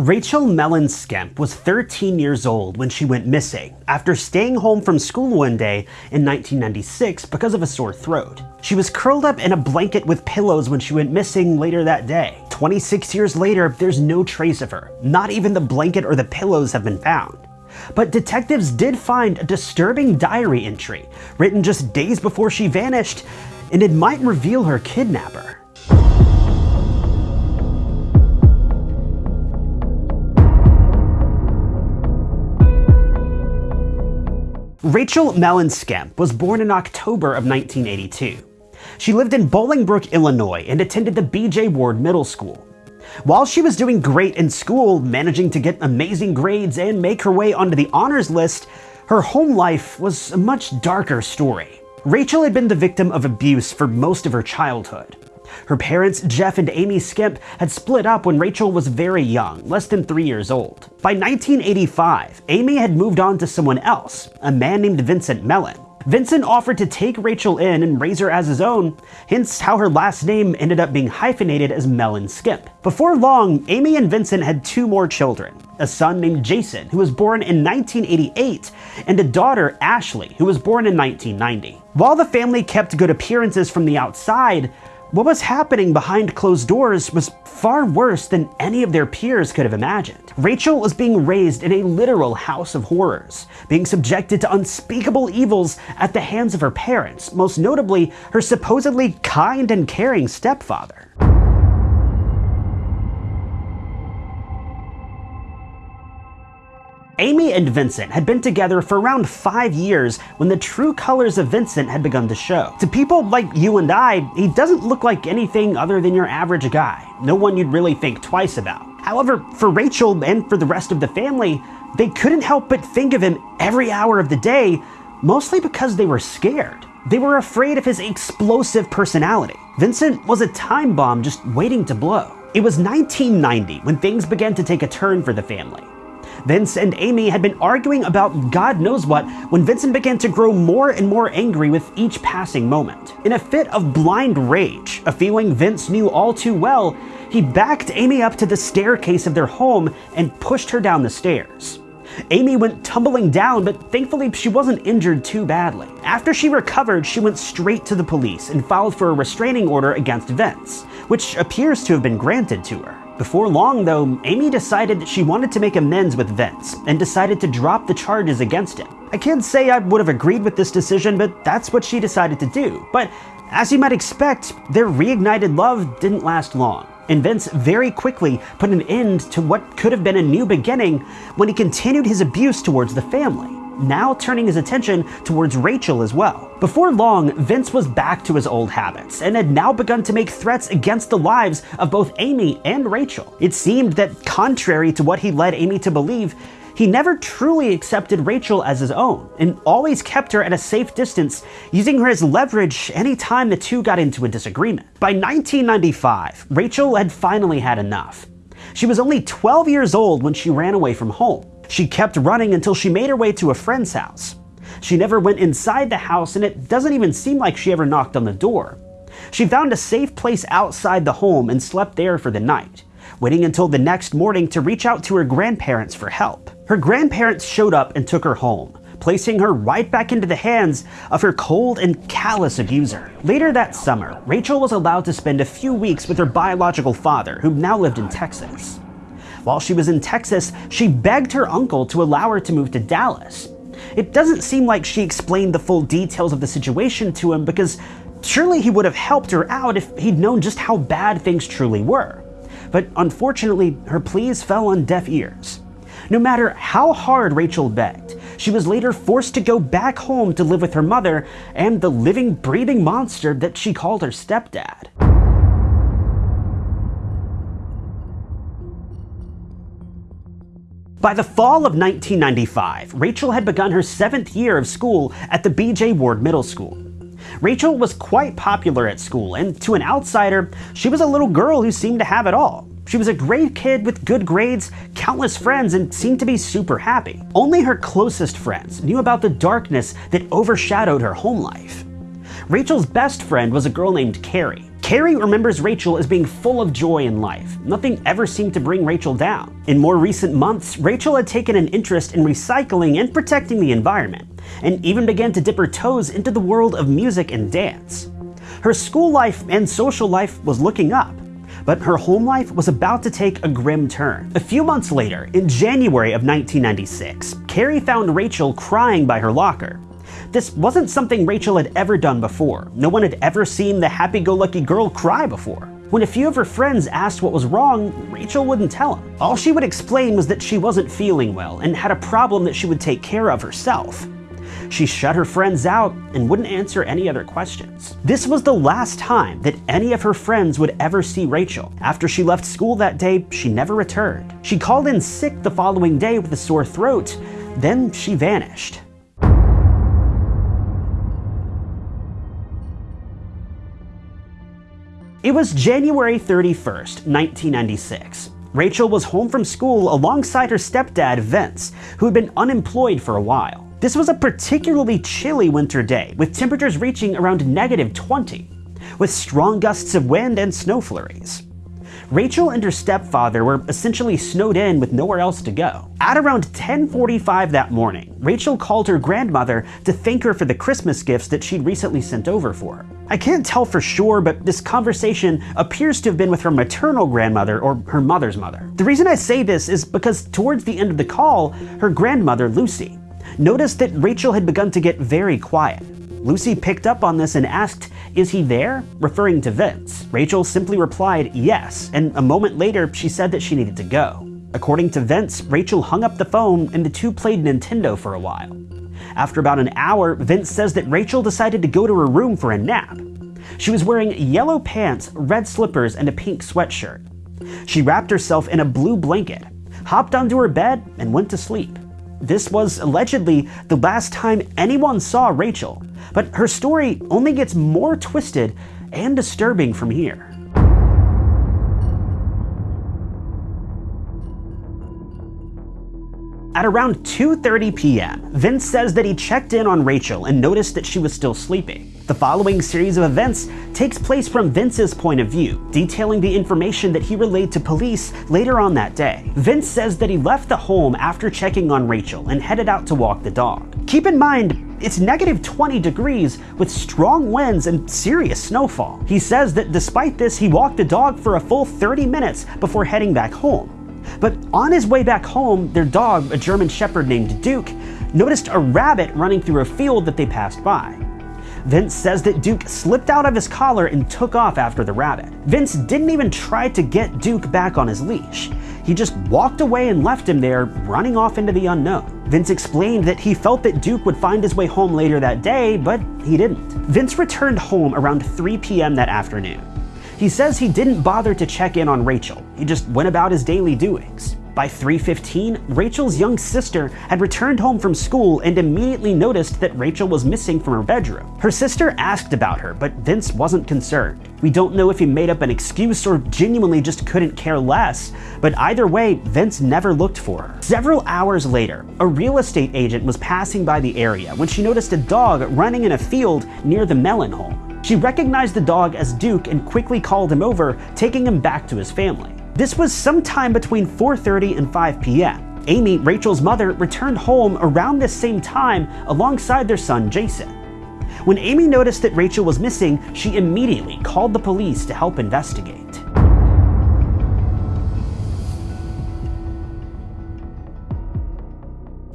Rachel Mellon Skemp was 13 years old when she went missing after staying home from school one day in 1996 because of a sore throat. She was curled up in a blanket with pillows when she went missing later that day. 26 years later, there's no trace of her. Not even the blanket or the pillows have been found. But detectives did find a disturbing diary entry written just days before she vanished, and it might reveal her kidnapper. Rachel Mellon Skemp was born in October of 1982. She lived in Bolingbrook, Illinois and attended the B.J. Ward Middle School. While she was doing great in school, managing to get amazing grades and make her way onto the honors list, her home life was a much darker story. Rachel had been the victim of abuse for most of her childhood. Her parents, Jeff and Amy Skemp, had split up when Rachel was very young, less than three years old. By 1985, Amy had moved on to someone else, a man named Vincent Mellon. Vincent offered to take Rachel in and raise her as his own, hence how her last name ended up being hyphenated as Mellon Skemp. Before long, Amy and Vincent had two more children, a son named Jason, who was born in 1988, and a daughter, Ashley, who was born in 1990. While the family kept good appearances from the outside, what was happening behind closed doors was far worse than any of their peers could have imagined. Rachel was being raised in a literal house of horrors, being subjected to unspeakable evils at the hands of her parents, most notably her supposedly kind and caring stepfather. Amy and Vincent had been together for around five years when the true colors of Vincent had begun to show. To people like you and I, he doesn't look like anything other than your average guy, no one you'd really think twice about. However, for Rachel and for the rest of the family, they couldn't help but think of him every hour of the day, mostly because they were scared. They were afraid of his explosive personality. Vincent was a time bomb just waiting to blow. It was 1990 when things began to take a turn for the family. Vince and Amy had been arguing about God knows what when Vincent began to grow more and more angry with each passing moment. In a fit of blind rage, a feeling Vince knew all too well, he backed Amy up to the staircase of their home and pushed her down the stairs. Amy went tumbling down, but thankfully she wasn't injured too badly. After she recovered, she went straight to the police and filed for a restraining order against Vince, which appears to have been granted to her. Before long, though, Amy decided that she wanted to make amends with Vince and decided to drop the charges against him. I can't say I would have agreed with this decision, but that's what she decided to do. But as you might expect, their reignited love didn't last long and Vince very quickly put an end to what could have been a new beginning when he continued his abuse towards the family now turning his attention towards Rachel as well. Before long, Vince was back to his old habits and had now begun to make threats against the lives of both Amy and Rachel. It seemed that, contrary to what he led Amy to believe, he never truly accepted Rachel as his own and always kept her at a safe distance, using her as leverage anytime the two got into a disagreement. By 1995, Rachel had finally had enough. She was only 12 years old when she ran away from home. She kept running until she made her way to a friend's house. She never went inside the house, and it doesn't even seem like she ever knocked on the door. She found a safe place outside the home and slept there for the night, waiting until the next morning to reach out to her grandparents for help. Her grandparents showed up and took her home, placing her right back into the hands of her cold and callous abuser. Later that summer, Rachel was allowed to spend a few weeks with her biological father, who now lived in Texas. While she was in Texas, she begged her uncle to allow her to move to Dallas. It doesn't seem like she explained the full details of the situation to him because surely he would have helped her out if he'd known just how bad things truly were. But unfortunately, her pleas fell on deaf ears. No matter how hard Rachel begged, she was later forced to go back home to live with her mother and the living, breathing monster that she called her stepdad. By the fall of 1995, Rachel had begun her seventh year of school at the B.J. Ward Middle School. Rachel was quite popular at school, and to an outsider, she was a little girl who seemed to have it all. She was a great kid with good grades, countless friends, and seemed to be super happy. Only her closest friends knew about the darkness that overshadowed her home life. Rachel's best friend was a girl named Carrie. Carrie remembers Rachel as being full of joy in life. Nothing ever seemed to bring Rachel down. In more recent months, Rachel had taken an interest in recycling and protecting the environment, and even began to dip her toes into the world of music and dance. Her school life and social life was looking up, but her home life was about to take a grim turn. A few months later, in January of 1996, Carrie found Rachel crying by her locker. This wasn't something Rachel had ever done before. No one had ever seen the happy-go-lucky girl cry before. When a few of her friends asked what was wrong, Rachel wouldn't tell them. All she would explain was that she wasn't feeling well and had a problem that she would take care of herself. She shut her friends out and wouldn't answer any other questions. This was the last time that any of her friends would ever see Rachel. After she left school that day, she never returned. She called in sick the following day with a sore throat, then she vanished. It was January 31st, 1996. Rachel was home from school alongside her stepdad, Vince, who had been unemployed for a while. This was a particularly chilly winter day, with temperatures reaching around negative 20, with strong gusts of wind and snow flurries. Rachel and her stepfather were essentially snowed in with nowhere else to go. At around 10.45 that morning, Rachel called her grandmother to thank her for the Christmas gifts that she'd recently sent over for. I can't tell for sure, but this conversation appears to have been with her maternal grandmother or her mother's mother. The reason I say this is because towards the end of the call, her grandmother, Lucy, noticed that Rachel had begun to get very quiet. Lucy picked up on this and asked, Is he there? referring to Vince. Rachel simply replied, Yes, and a moment later she said that she needed to go. According to Vince, Rachel hung up the phone and the two played Nintendo for a while. After about an hour, Vince says that Rachel decided to go to her room for a nap. She was wearing yellow pants, red slippers, and a pink sweatshirt. She wrapped herself in a blue blanket, hopped onto her bed, and went to sleep. This was allegedly the last time anyone saw Rachel, but her story only gets more twisted and disturbing from here. At around 2.30 p.m., Vince says that he checked in on Rachel and noticed that she was still sleeping. The following series of events takes place from Vince's point of view, detailing the information that he relayed to police later on that day. Vince says that he left the home after checking on Rachel and headed out to walk the dog. Keep in mind, it's negative 20 degrees with strong winds and serious snowfall. He says that despite this, he walked the dog for a full 30 minutes before heading back home. But on his way back home, their dog, a German Shepherd named Duke, noticed a rabbit running through a field that they passed by. Vince says that Duke slipped out of his collar and took off after the rabbit. Vince didn't even try to get Duke back on his leash. He just walked away and left him there, running off into the unknown. Vince explained that he felt that Duke would find his way home later that day, but he didn't. Vince returned home around 3 p.m. that afternoon. He says he didn't bother to check in on Rachel, he just went about his daily doings. By 3.15, Rachel's young sister had returned home from school and immediately noticed that Rachel was missing from her bedroom. Her sister asked about her, but Vince wasn't concerned. We don't know if he made up an excuse or genuinely just couldn't care less, but either way, Vince never looked for her. Several hours later, a real estate agent was passing by the area when she noticed a dog running in a field near the Mellon home. She recognized the dog as Duke and quickly called him over, taking him back to his family. This was sometime between 4.30 and 5 p.m. Amy, Rachel's mother, returned home around this same time alongside their son Jason. When Amy noticed that Rachel was missing, she immediately called the police to help investigate.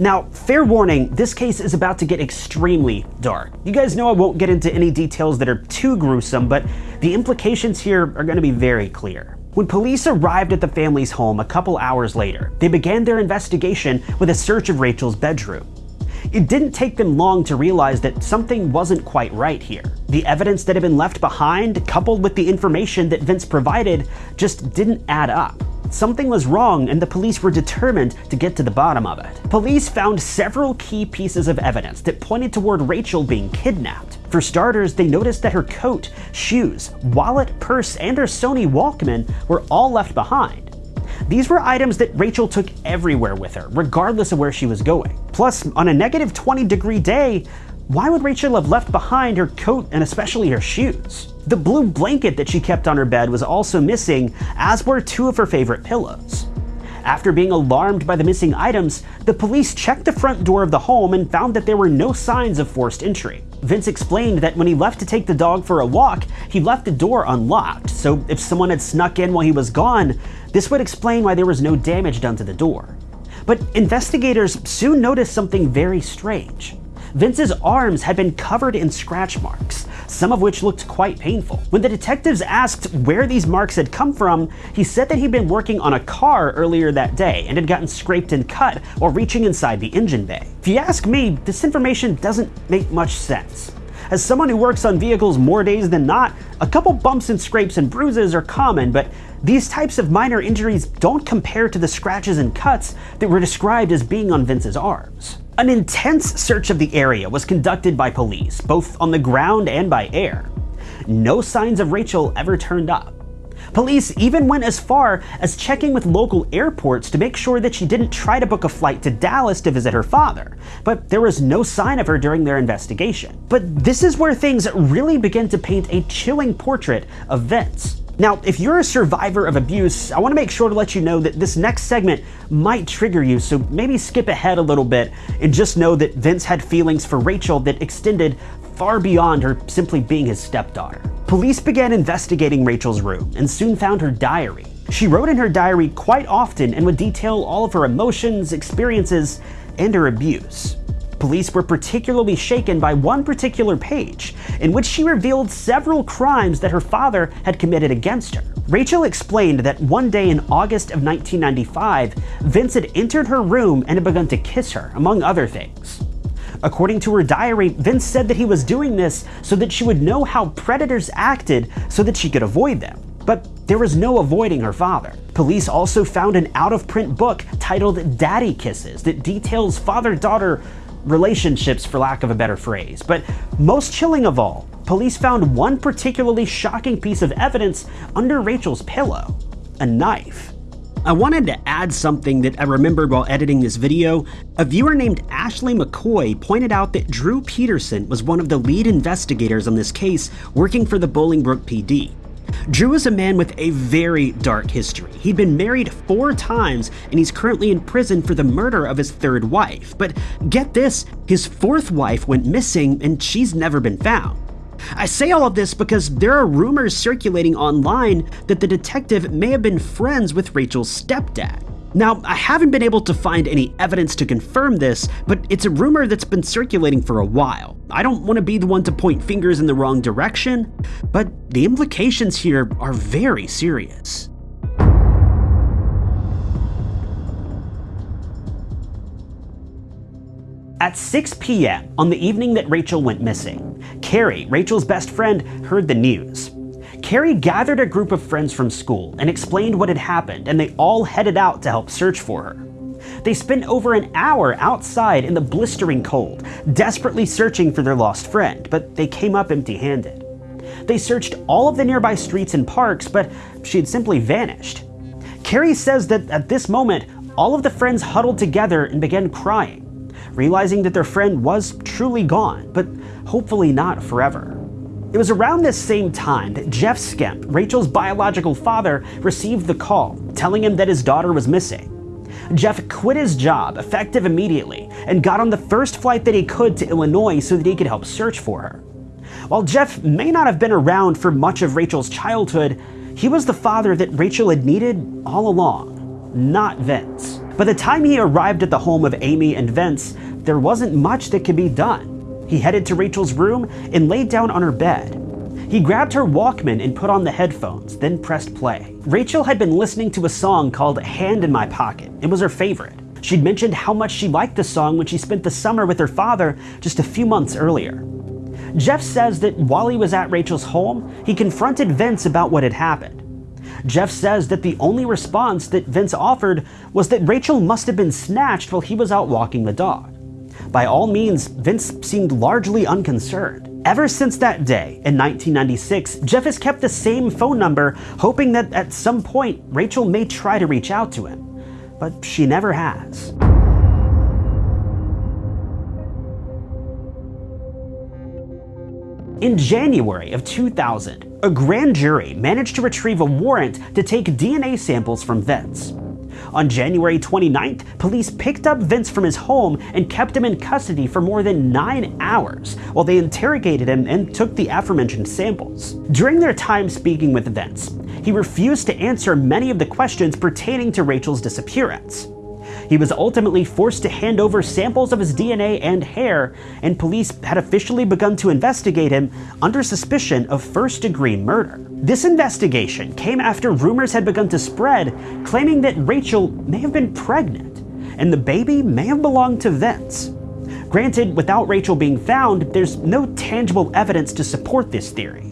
Now, fair warning, this case is about to get extremely dark. You guys know I won't get into any details that are too gruesome, but the implications here are going to be very clear. When police arrived at the family's home a couple hours later, they began their investigation with a search of Rachel's bedroom. It didn't take them long to realize that something wasn't quite right here. The evidence that had been left behind, coupled with the information that Vince provided, just didn't add up. Something was wrong and the police were determined to get to the bottom of it. Police found several key pieces of evidence that pointed toward Rachel being kidnapped. For starters, they noticed that her coat, shoes, wallet, purse, and her Sony Walkman were all left behind. These were items that Rachel took everywhere with her, regardless of where she was going. Plus, on a negative 20 degree day, why would Rachel have left behind her coat and especially her shoes? The blue blanket that she kept on her bed was also missing, as were two of her favorite pillows. After being alarmed by the missing items, the police checked the front door of the home and found that there were no signs of forced entry. Vince explained that when he left to take the dog for a walk, he left the door unlocked, so if someone had snuck in while he was gone, this would explain why there was no damage done to the door. But investigators soon noticed something very strange. Vince's arms had been covered in scratch marks, some of which looked quite painful. When the detectives asked where these marks had come from, he said that he'd been working on a car earlier that day and had gotten scraped and cut while reaching inside the engine bay. If you ask me, this information doesn't make much sense. As someone who works on vehicles more days than not, a couple bumps and scrapes and bruises are common, but these types of minor injuries don't compare to the scratches and cuts that were described as being on Vince's arms. An intense search of the area was conducted by police, both on the ground and by air. No signs of Rachel ever turned up. Police even went as far as checking with local airports to make sure that she didn't try to book a flight to Dallas to visit her father, but there was no sign of her during their investigation. But this is where things really begin to paint a chilling portrait of Vince. Now, if you're a survivor of abuse, I want to make sure to let you know that this next segment might trigger you, so maybe skip ahead a little bit and just know that Vince had feelings for Rachel that extended far beyond her simply being his stepdaughter. Police began investigating Rachel's room and soon found her diary. She wrote in her diary quite often and would detail all of her emotions, experiences, and her abuse. Police were particularly shaken by one particular page, in which she revealed several crimes that her father had committed against her. Rachel explained that one day in August of 1995, Vince had entered her room and had begun to kiss her, among other things. According to her diary, Vince said that he was doing this so that she would know how predators acted so that she could avoid them. But there was no avoiding her father. Police also found an out of print book titled Daddy Kisses that details father daughter relationships, for lack of a better phrase. But most chilling of all, police found one particularly shocking piece of evidence under Rachel's pillow a knife. I wanted to add something that I remembered while editing this video. A viewer named Ashley McCoy pointed out that Drew Peterson was one of the lead investigators on this case working for the Bolingbrook PD. Drew is a man with a very dark history. He'd been married four times and he's currently in prison for the murder of his third wife. But get this, his fourth wife went missing and she's never been found. I say all of this because there are rumors circulating online that the detective may have been friends with Rachel's stepdad. Now, I haven't been able to find any evidence to confirm this, but it's a rumor that's been circulating for a while. I don't want to be the one to point fingers in the wrong direction, but the implications here are very serious. At 6 p.m. on the evening that Rachel went missing, Carrie, Rachel's best friend, heard the news. Carrie gathered a group of friends from school and explained what had happened, and they all headed out to help search for her. They spent over an hour outside in the blistering cold, desperately searching for their lost friend, but they came up empty handed. They searched all of the nearby streets and parks, but she had simply vanished. Carrie says that at this moment, all of the friends huddled together and began crying, realizing that their friend was truly gone, but hopefully not forever. It was around this same time that Jeff Skemp, Rachel's biological father, received the call, telling him that his daughter was missing. Jeff quit his job, effective immediately, and got on the first flight that he could to Illinois so that he could help search for her. While Jeff may not have been around for much of Rachel's childhood, he was the father that Rachel had needed all along, not Vince. By the time he arrived at the home of Amy and Vince, there wasn't much that could be done. He headed to Rachel's room and laid down on her bed. He grabbed her Walkman and put on the headphones, then pressed play. Rachel had been listening to a song called Hand in My Pocket. It was her favorite. She'd mentioned how much she liked the song when she spent the summer with her father just a few months earlier. Jeff says that while he was at Rachel's home, he confronted Vince about what had happened. Jeff says that the only response that Vince offered was that Rachel must have been snatched while he was out walking the dog. By all means, Vince seemed largely unconcerned. Ever since that day, in 1996, Jeff has kept the same phone number, hoping that at some point Rachel may try to reach out to him. But she never has. In January of 2000, a grand jury managed to retrieve a warrant to take DNA samples from Vince. On January 29th, police picked up Vince from his home and kept him in custody for more than nine hours while they interrogated him and took the aforementioned samples. During their time speaking with Vince, he refused to answer many of the questions pertaining to Rachel's disappearance. He was ultimately forced to hand over samples of his DNA and hair, and police had officially begun to investigate him under suspicion of first degree murder. This investigation came after rumors had begun to spread, claiming that Rachel may have been pregnant, and the baby may have belonged to Vince. Granted, without Rachel being found, there's no tangible evidence to support this theory.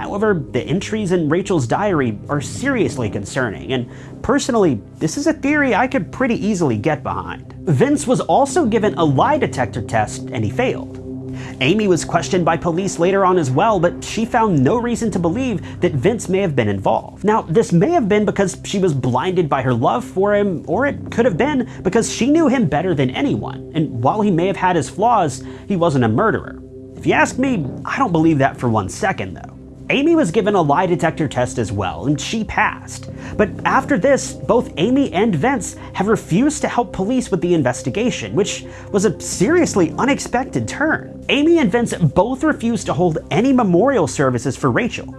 However, the entries in Rachel's diary are seriously concerning, and personally, this is a theory I could pretty easily get behind. Vince was also given a lie detector test, and he failed. Amy was questioned by police later on as well, but she found no reason to believe that Vince may have been involved. Now, this may have been because she was blinded by her love for him, or it could have been because she knew him better than anyone, and while he may have had his flaws, he wasn't a murderer. If you ask me, I don't believe that for one second, though. Amy was given a lie detector test as well, and she passed. But after this, both Amy and Vince have refused to help police with the investigation, which was a seriously unexpected turn. Amy and Vince both refused to hold any memorial services for Rachel.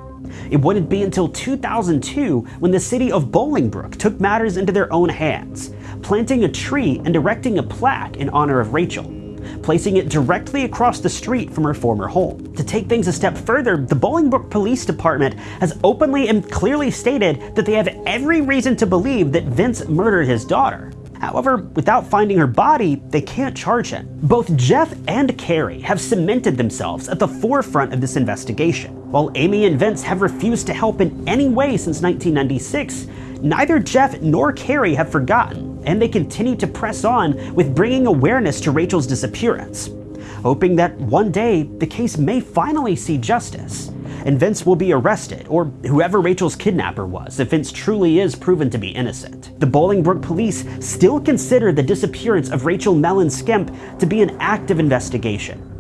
It wouldn't be until 2002 when the city of Bolingbrook took matters into their own hands, planting a tree and erecting a plaque in honor of Rachel placing it directly across the street from her former home. To take things a step further, the Bolingbrook Police Department has openly and clearly stated that they have every reason to believe that Vince murdered his daughter. However, without finding her body, they can't charge him. Both Jeff and Carrie have cemented themselves at the forefront of this investigation. While Amy and Vince have refused to help in any way since 1996, neither Jeff nor Carrie have forgotten and they continue to press on with bringing awareness to Rachel's disappearance, hoping that one day the case may finally see justice, and Vince will be arrested, or whoever Rachel's kidnapper was, if Vince truly is proven to be innocent. The Bolingbrook police still consider the disappearance of Rachel Mellon Skemp to be an active investigation,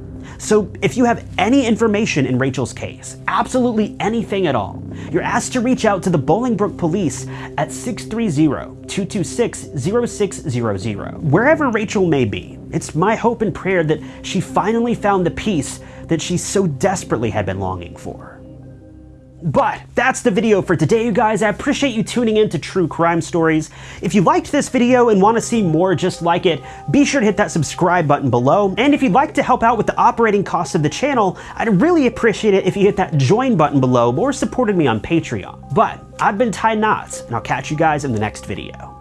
so if you have any information in Rachel's case, absolutely anything at all, you're asked to reach out to the Bolingbrook Police at 630-226-0600. Wherever Rachel may be, it's my hope and prayer that she finally found the peace that she so desperately had been longing for. But that's the video for today, you guys. I appreciate you tuning in to True Crime Stories. If you liked this video and want to see more just like it, be sure to hit that subscribe button below. And if you'd like to help out with the operating costs of the channel, I'd really appreciate it if you hit that join button below or supported me on Patreon. But I've been Ty Knotts, and I'll catch you guys in the next video.